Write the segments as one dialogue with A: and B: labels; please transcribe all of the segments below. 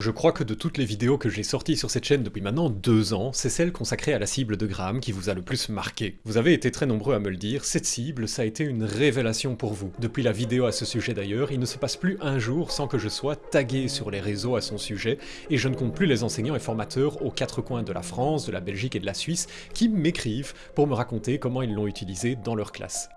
A: Je crois que de toutes les vidéos que j'ai sorties sur cette chaîne depuis maintenant deux ans, c'est celle consacrée à la cible de Graham qui vous a le plus marqué. Vous avez été très nombreux à me le dire, cette cible, ça a été une révélation pour vous. Depuis la vidéo à ce sujet d'ailleurs, il ne se passe plus un jour sans que je sois tagué sur les réseaux à son sujet, et je ne compte plus les enseignants et formateurs aux quatre coins de la France, de la Belgique et de la Suisse qui m'écrivent pour me raconter comment ils l'ont utilisé dans leur classe.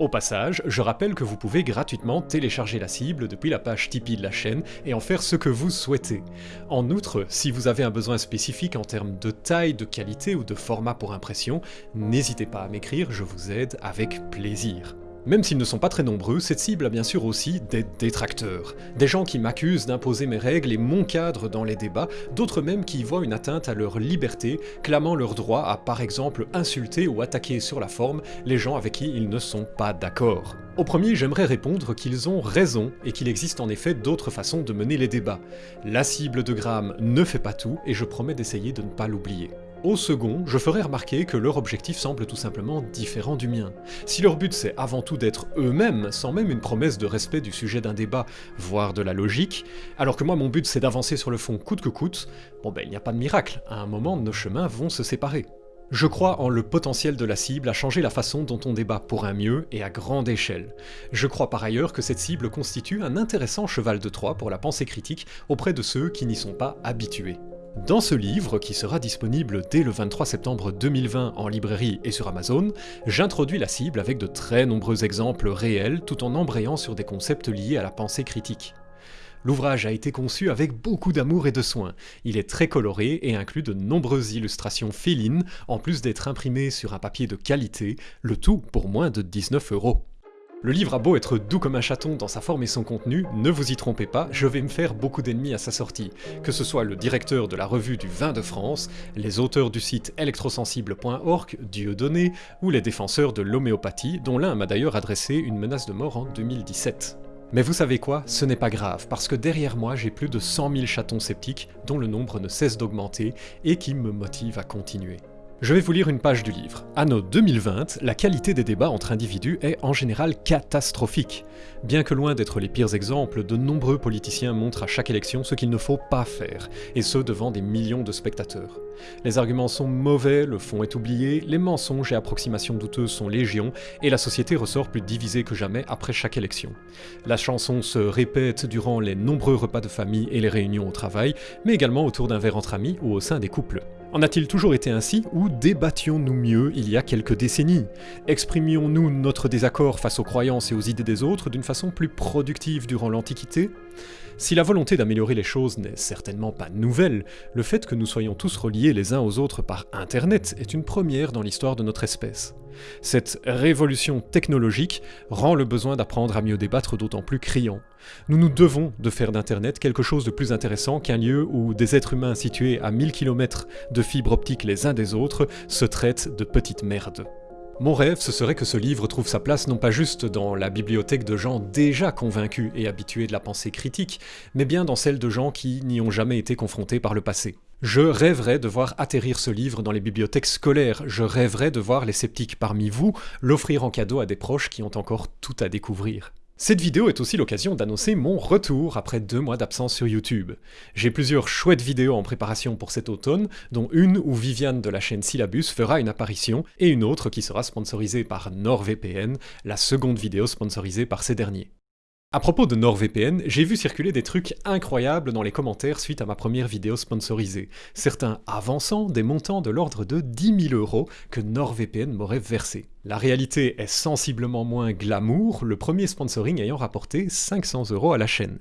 A: Au passage, je rappelle que vous pouvez gratuitement télécharger la cible depuis la page Tipeee de la chaîne et en faire ce que vous souhaitez. En outre, si vous avez un besoin spécifique en termes de taille, de qualité ou de format pour impression, n'hésitez pas à m'écrire, je vous aide avec plaisir. Même s'ils ne sont pas très nombreux, cette cible a bien sûr aussi des détracteurs. Des gens qui m'accusent d'imposer mes règles et mon cadre dans les débats, d'autres même qui y voient une atteinte à leur liberté, clamant leur droit à par exemple insulter ou attaquer sur la forme les gens avec qui ils ne sont pas d'accord. Au premier, j'aimerais répondre qu'ils ont raison et qu'il existe en effet d'autres façons de mener les débats. La cible de Graham ne fait pas tout et je promets d'essayer de ne pas l'oublier. Au second, je ferai remarquer que leur objectif semble tout simplement différent du mien. Si leur but c'est avant tout d'être eux-mêmes, sans même une promesse de respect du sujet d'un débat, voire de la logique, alors que moi mon but c'est d'avancer sur le fond coûte que coûte, bon ben il n'y a pas de miracle, à un moment nos chemins vont se séparer. Je crois en le potentiel de la cible à changer la façon dont on débat pour un mieux et à grande échelle. Je crois par ailleurs que cette cible constitue un intéressant cheval de Troie pour la pensée critique auprès de ceux qui n'y sont pas habitués. Dans ce livre, qui sera disponible dès le 23 septembre 2020 en librairie et sur Amazon, j'introduis la cible avec de très nombreux exemples réels tout en embrayant sur des concepts liés à la pensée critique. L'ouvrage a été conçu avec beaucoup d'amour et de soin. Il est très coloré et inclut de nombreuses illustrations félines, en plus d'être imprimé sur un papier de qualité, le tout pour moins de 19 euros. Le livre a beau être doux comme un chaton dans sa forme et son contenu, ne vous y trompez pas, je vais me faire beaucoup d'ennemis à sa sortie. Que ce soit le directeur de la revue du vin de France, les auteurs du site électrosensible.org, Dieudonné, ou les défenseurs de l'homéopathie, dont l'un m'a d'ailleurs adressé une menace de mort en 2017. Mais vous savez quoi Ce n'est pas grave, parce que derrière moi j'ai plus de 100 000 chatons sceptiques dont le nombre ne cesse d'augmenter et qui me motivent à continuer. Je vais vous lire une page du livre. Anno 2020, la qualité des débats entre individus est en général catastrophique. Bien que loin d'être les pires exemples, de nombreux politiciens montrent à chaque élection ce qu'il ne faut pas faire, et ce devant des millions de spectateurs. Les arguments sont mauvais, le fond est oublié, les mensonges et approximations douteuses sont légion, et la société ressort plus divisée que jamais après chaque élection. La chanson se répète durant les nombreux repas de famille et les réunions au travail, mais également autour d'un verre entre amis ou au sein des couples. En a-t-il toujours été ainsi ou débattions-nous mieux il y a quelques décennies? Exprimions-nous notre désaccord face aux croyances et aux idées des autres d'une façon plus productive durant l'Antiquité? Si la volonté d'améliorer les choses n'est certainement pas nouvelle, le fait que nous soyons tous reliés les uns aux autres par Internet est une première dans l'histoire de notre espèce. Cette révolution technologique rend le besoin d'apprendre à mieux débattre d'autant plus criant. Nous nous devons de faire d'Internet quelque chose de plus intéressant qu'un lieu où des êtres humains situés à 1000 km de fibres optiques les uns des autres se traitent de petites merdes. Mon rêve, ce serait que ce livre trouve sa place non pas juste dans la bibliothèque de gens déjà convaincus et habitués de la pensée critique, mais bien dans celle de gens qui n'y ont jamais été confrontés par le passé. Je rêverais de voir atterrir ce livre dans les bibliothèques scolaires, je rêverais de voir les sceptiques parmi vous l'offrir en cadeau à des proches qui ont encore tout à découvrir. Cette vidéo est aussi l'occasion d'annoncer mon retour après deux mois d'absence sur YouTube. J'ai plusieurs chouettes vidéos en préparation pour cet automne, dont une où Viviane de la chaîne Syllabus fera une apparition, et une autre qui sera sponsorisée par NordVPN, la seconde vidéo sponsorisée par ces derniers. À propos de NordVPN, j'ai vu circuler des trucs incroyables dans les commentaires suite à ma première vidéo sponsorisée, certains avançant des montants de l'ordre de 10 000 euros que NordVPN m'aurait versé. La réalité est sensiblement moins glamour, le premier sponsoring ayant rapporté 500 euros à la chaîne.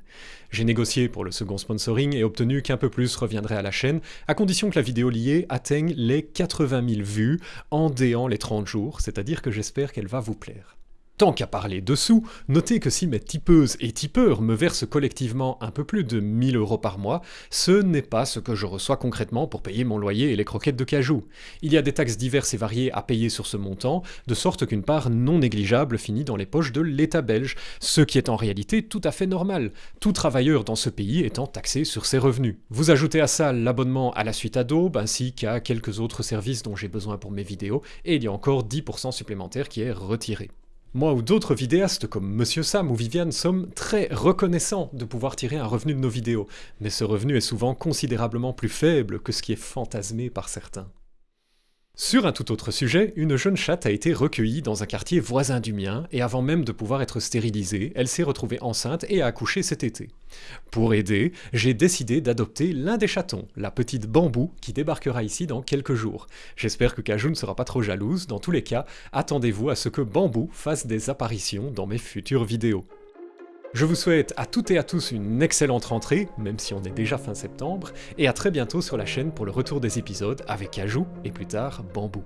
A: J'ai négocié pour le second sponsoring et obtenu qu'un peu plus reviendrait à la chaîne, à condition que la vidéo liée atteigne les 80 000 vues en déant les 30 jours, c'est-à-dire que j'espère qu'elle va vous plaire. Tant qu'à parler dessous, notez que si mes tipeuses et tipeurs me versent collectivement un peu plus de 1000 euros par mois, ce n'est pas ce que je reçois concrètement pour payer mon loyer et les croquettes de cajou. Il y a des taxes diverses et variées à payer sur ce montant, de sorte qu'une part non négligeable finit dans les poches de l'État belge, ce qui est en réalité tout à fait normal, tout travailleur dans ce pays étant taxé sur ses revenus. Vous ajoutez à ça l'abonnement à la suite Adobe, ainsi qu'à quelques autres services dont j'ai besoin pour mes vidéos, et il y a encore 10% supplémentaire qui est retiré. Moi ou d'autres vidéastes comme Monsieur Sam ou Viviane sommes très reconnaissants de pouvoir tirer un revenu de nos vidéos, mais ce revenu est souvent considérablement plus faible que ce qui est fantasmé par certains. Sur un tout autre sujet, une jeune chatte a été recueillie dans un quartier voisin du mien, et avant même de pouvoir être stérilisée, elle s'est retrouvée enceinte et a accouché cet été. Pour aider, j'ai décidé d'adopter l'un des chatons, la petite Bambou, qui débarquera ici dans quelques jours. J'espère que Kajou ne sera pas trop jalouse, dans tous les cas, attendez-vous à ce que Bambou fasse des apparitions dans mes futures vidéos. Je vous souhaite à toutes et à tous une excellente rentrée, même si on est déjà fin septembre, et à très bientôt sur la chaîne pour le retour des épisodes avec Ajou et plus tard Bambou.